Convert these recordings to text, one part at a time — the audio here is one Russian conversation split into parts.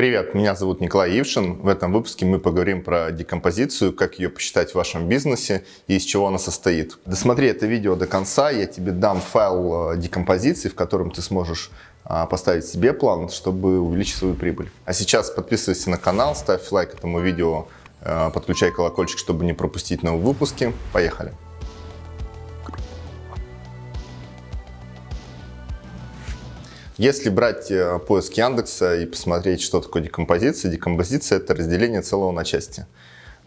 Привет, меня зовут Николай Ившин. В этом выпуске мы поговорим про декомпозицию, как ее посчитать в вашем бизнесе и из чего она состоит. Досмотри это видео до конца, я тебе дам файл э, декомпозиции, в котором ты сможешь а, поставить себе план, чтобы увеличить свою прибыль. А сейчас подписывайся на канал, ставь лайк этому видео, э, подключай колокольчик, чтобы не пропустить новые выпуски. Поехали! Если брать э, поиск Яндекса и посмотреть, что такое декомпозиция, декомпозиция – это разделение целого на части.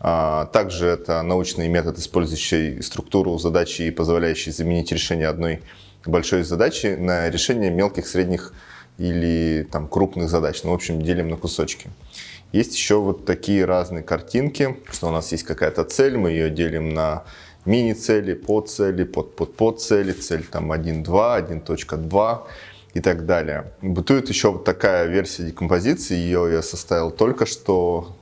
А, также это научный метод, использующий структуру задачи и позволяющий заменить решение одной большой задачи на решение мелких, средних или там, крупных задач. Ну, в общем, делим на кусочки. Есть еще вот такие разные картинки, что у нас есть какая-то цель, мы ее делим на мини-цели, подцели, под-под-подцели, цель там 1.2, 1.2 и так далее. Бытует еще вот такая версия декомпозиции, ее я составил только что,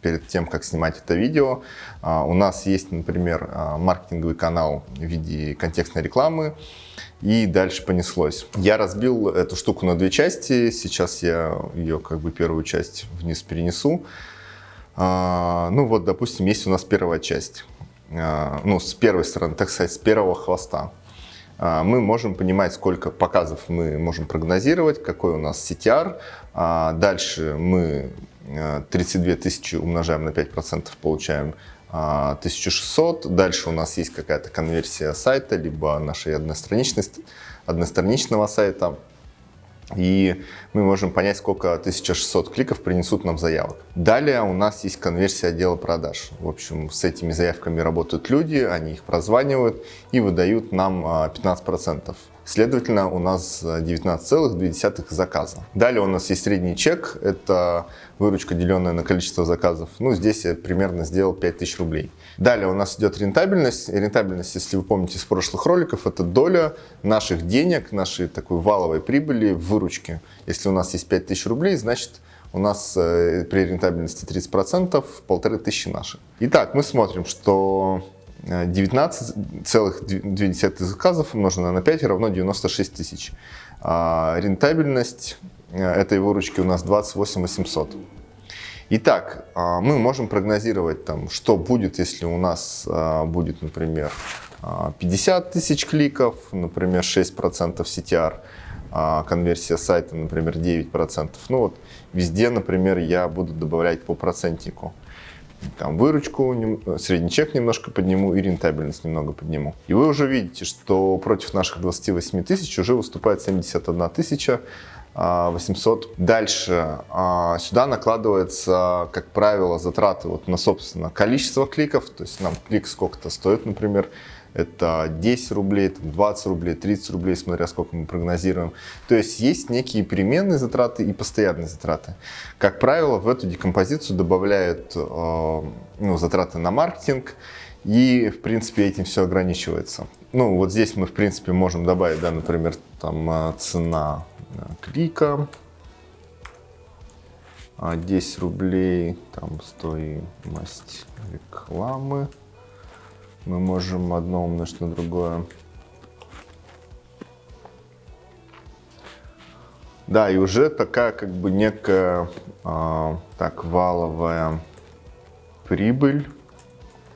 перед тем, как снимать это видео. А, у нас есть, например, а, маркетинговый канал в виде контекстной рекламы, и дальше понеслось. Я разбил эту штуку на две части, сейчас я ее как бы первую часть вниз перенесу. А, ну вот, допустим, есть у нас первая часть, ну, с первой стороны, так сказать, с первого хвоста. А, мы можем понимать, сколько показов мы можем прогнозировать, какой у нас CTR. А, дальше мы 32 э, тысячи умножаем на 5%, получаем 1600. А, Дальше у нас есть какая-то конверсия сайта, либо нашей одностраничного сайта и мы можем понять, сколько 1600 кликов принесут нам заявок. Далее у нас есть конверсия отдела продаж. В общем, с этими заявками работают люди, они их прозванивают и выдают нам 15%. Следовательно, у нас 19,2 заказа. Далее у нас есть средний чек, это выручка, деленная на количество заказов. Ну, здесь я примерно сделал 5000 рублей. Далее у нас идет рентабельность. Рентабельность, если вы помните из прошлых роликов, это доля наших денег, нашей такой валовой прибыли в выручке. Если у нас есть 5000 рублей, значит у нас э, при рентабельности 30% полторы тысячи наши. Итак, мы смотрим, что 19,2 заказов умноженное на 5 равно 96 тысяч. А рентабельность э, этой выручки у нас 28 800. Итак, а, мы можем прогнозировать, там, что будет, если у нас а, будет, например, 50 тысяч кликов, например, 6% CTR, конверсия сайта, например, 9%. Ну вот везде, например, я буду добавлять по процентнику там, выручку, средний чек немножко подниму и рентабельность немного подниму. И вы уже видите, что против наших 28 тысяч уже выступает 71 тысяча 800. Дальше а, сюда накладывается, как правило, затраты вот на, собственно, количество кликов. То есть нам клик сколько-то стоит, например, это 10 рублей, 20 рублей, 30 рублей, смотря сколько мы прогнозируем. То есть есть некие переменные затраты и постоянные затраты. Как правило, в эту декомпозицию добавляют э, ну, затраты на маркетинг, и, в принципе, этим все ограничивается. Ну, вот здесь мы, в принципе, можем добавить, да, например, там э, цена э, клика, 10 рублей, там стоимость рекламы мы можем одно умножить на другое. Да, и уже такая как бы некая а, так валовая прибыль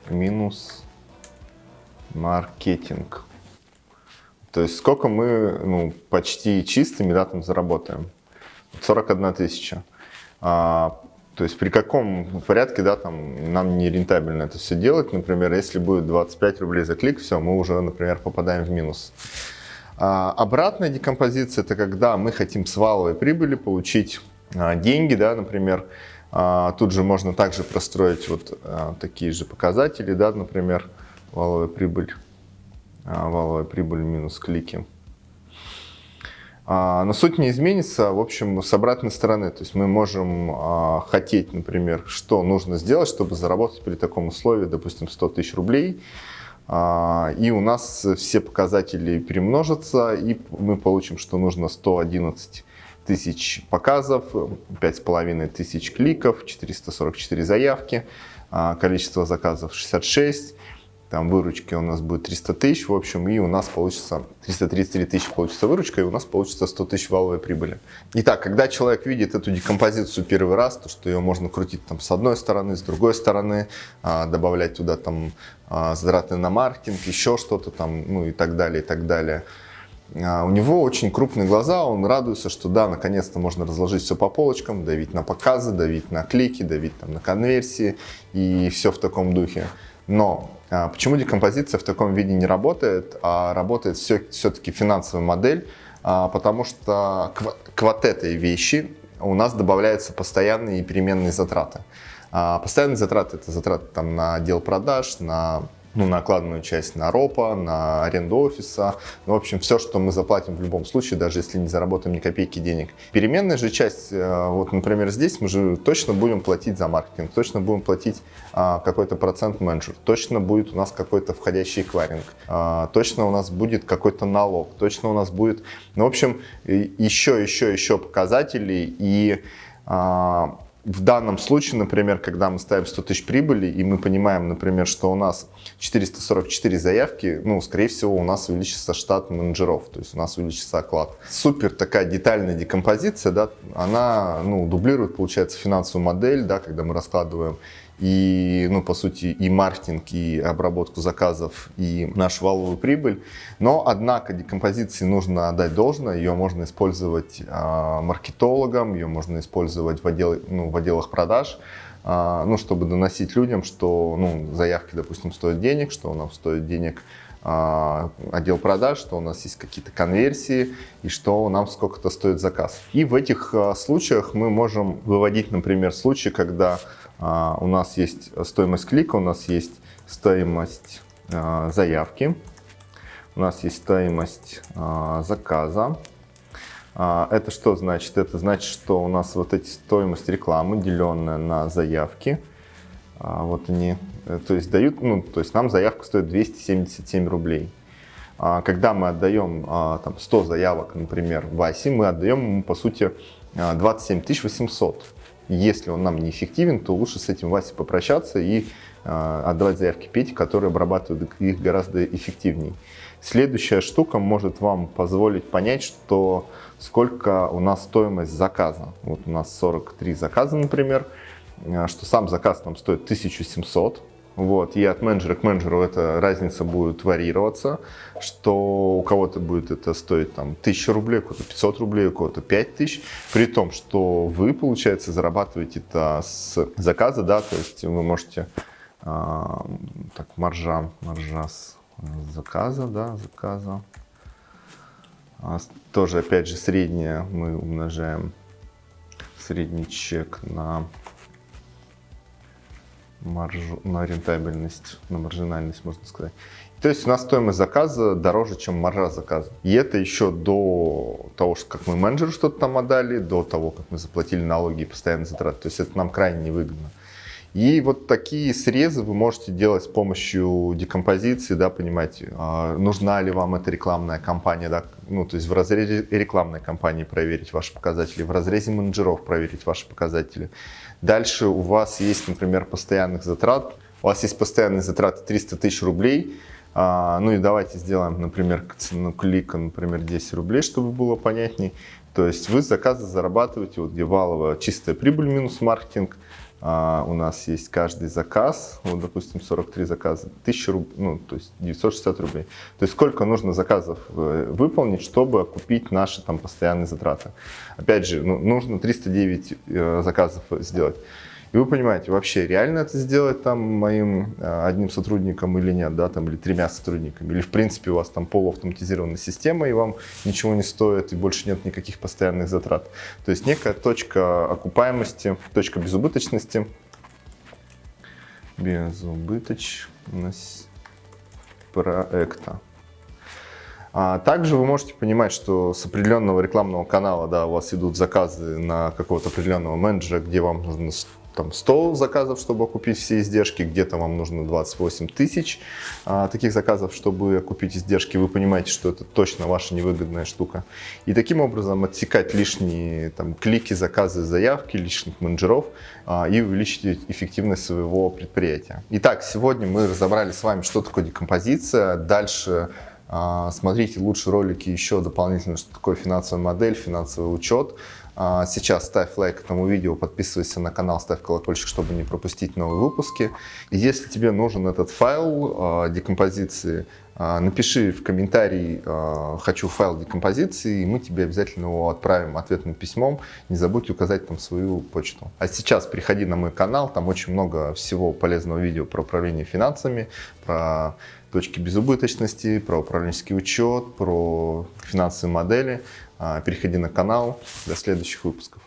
минус маркетинг. То есть сколько мы ну, почти чистыми да, там заработаем? 41 тысяча. А, то есть при каком порядке да, там, нам не рентабельно это все делать. Например, если будет 25 рублей за клик, все, мы уже, например, попадаем в минус. А, обратная декомпозиция – это когда мы хотим с валовой прибыли получить а, деньги, да, например. А, тут же можно также простроить вот а, такие же показатели, да, например, валовая прибыль, а, валовая прибыль минус клики. А, но суть не изменится, в общем, с обратной стороны. То есть мы можем а, хотеть, например, что нужно сделать, чтобы заработать при таком условии, допустим, 100 тысяч рублей. А, и у нас все показатели перемножатся, и мы получим, что нужно 111 тысяч показов, 5,5 тысяч кликов, 444 заявки, количество заказов 66, там выручки у нас будет 300 тысяч, в общем, и у нас получится 333 тысячи получится выручка, и у нас получится 100 тысяч валовой прибыли. Итак, когда человек видит эту декомпозицию первый раз, то что ее можно крутить там с одной стороны, с другой стороны, а, добавлять туда там а, затраты на маркетинг, еще что-то там, ну и так далее, и так далее. А, у него очень крупные глаза, он радуется, что да, наконец-то можно разложить все по полочкам, давить на показы, давить на клики, давить там на конверсии и все в таком духе. Но почему декомпозиция в таком виде не работает, а работает все-таки финансовая модель? А, потому что к вот этой вещи у нас добавляются постоянные и переменные затраты. А, постоянные затраты – это затраты там, на отдел продаж, на ну, накладную часть на ропа, на аренду офиса. Ну, в общем, все, что мы заплатим в любом случае, даже если не заработаем ни копейки денег. Переменная же часть, э, вот, например, здесь мы же точно будем платить за маркетинг, точно будем платить а, какой-то процент менеджер, точно будет у нас какой-то входящий эквайринг, а, точно у нас будет какой-то налог, точно у нас будет, ну, в общем, еще, еще, еще показателей и а, в данном случае, например, когда мы ставим 100 тысяч прибыли, и мы понимаем, например, что у нас 444 заявки, ну, скорее всего, у нас увеличится штат менеджеров, то есть у нас увеличится оклад. Супер такая детальная декомпозиция, да, она, ну, дублирует, получается, финансовую модель, да, когда мы раскладываем и, ну, по сути, и маркетинг, и обработку заказов, и нашу валовую прибыль. Но, однако, декомпозиции нужно отдать должное, ее можно использовать э, маркетологам, ее можно использовать в, отдел, ну, в отделах продаж, э, ну, чтобы доносить людям, что, ну, заявки, допустим, стоят денег, что у нас стоит денег э, отдел продаж, что у нас есть какие-то конверсии и что нам сколько-то стоит заказ. И в этих случаях мы можем выводить, например, случаи, когда а, у нас есть стоимость клика, у нас есть стоимость а, заявки, у нас есть стоимость а, заказа. Это что значит? Это значит, что у нас вот эти стоимость рекламы, деленная на заявки, вот они, э, то есть дают, ну, то есть нам заявка стоит 277 рублей. Когда мы отдаем там, 100 заявок, например, Васе, мы отдаем ему, по сути, 27 800. Если он нам неэффективен, то лучше с этим Васей попрощаться и э, отдавать заявки Пете, которые обрабатывают их гораздо эффективнее. Следующая штука может вам позволить понять, что сколько у нас стоимость заказа. Вот у нас 43 заказа, например, э, что сам заказ нам стоит 1700 вот, и от менеджера к менеджеру эта разница будет варьироваться, что у кого-то будет это стоить там 1000 рублей, у кого-то 500 рублей, у кого-то 5000, при том, что вы, получается, зарабатываете это с заказа, да, то есть вы можете, а, так, маржа, маржа с заказа, да, заказа, а, тоже, опять же, среднее мы умножаем средний чек на маржу, на рентабельность, на маржинальность, можно сказать. То есть у нас стоимость заказа дороже, чем маржа заказа. И это еще до того, как мы менеджеру что-то там отдали, до того, как мы заплатили налоги и постоянные затраты. То есть это нам крайне невыгодно. И вот такие срезы вы можете делать с помощью декомпозиции, да, понимать, а, нужна ли вам эта рекламная кампания, да, ну, то есть в разрезе рекламной кампании проверить ваши показатели, в разрезе менеджеров проверить ваши показатели. Дальше у вас есть, например, постоянных затрат, у вас есть постоянные затраты 300 тысяч рублей, а, ну и давайте сделаем, например, цену клика, например, 10 рублей, чтобы было понятней. То есть вы заказы зарабатываете, вот где валовая чистая прибыль минус маркетинг, а, у нас есть каждый заказ, вот, допустим, 43 заказа, 1000 рублей, ну, то есть 960 рублей. То есть сколько нужно заказов э, выполнить, чтобы окупить наши там постоянные затраты. Опять же, ну, нужно 309 э, заказов сделать. И вы понимаете, вообще реально это сделать там моим э, одним сотрудником или нет, да, там, или тремя сотрудниками, или в принципе у вас там полуавтоматизированная система, и вам ничего не стоит, и больше нет никаких постоянных затрат. То есть некая точка окупаемости, точка безубыточности, безубыточность проекта. А также вы можете понимать, что с определенного рекламного канала да, у вас идут заказы на какого-то определенного менеджера, где вам нужно там 100 заказов, чтобы окупить все издержки, где-то вам нужно 28 тысяч а, таких заказов, чтобы окупить издержки. Вы понимаете, что это точно ваша невыгодная штука. И таким образом отсекать лишние там, клики, заказы, заявки, лишних менеджеров а, и увеличить эффективность своего предприятия. Итак, сегодня мы разобрали с вами, что такое декомпозиция. Дальше а, смотрите лучше ролики еще дополнительно, что такое финансовая модель, финансовый учет. А, сейчас ставь лайк этому видео, подписывайся на канал, ставь колокольчик, чтобы не пропустить новые выпуски. Если тебе нужен этот файл а, декомпозиции, напиши в комментарии «хочу файл декомпозиции», и мы тебе обязательно его отправим ответным письмом. Не забудь указать там свою почту. А сейчас приходи на мой канал, там очень много всего полезного видео про управление финансами, про точки безубыточности, про управленческий учет, про финансовые модели. А, переходи на канал. До следующих выпусков.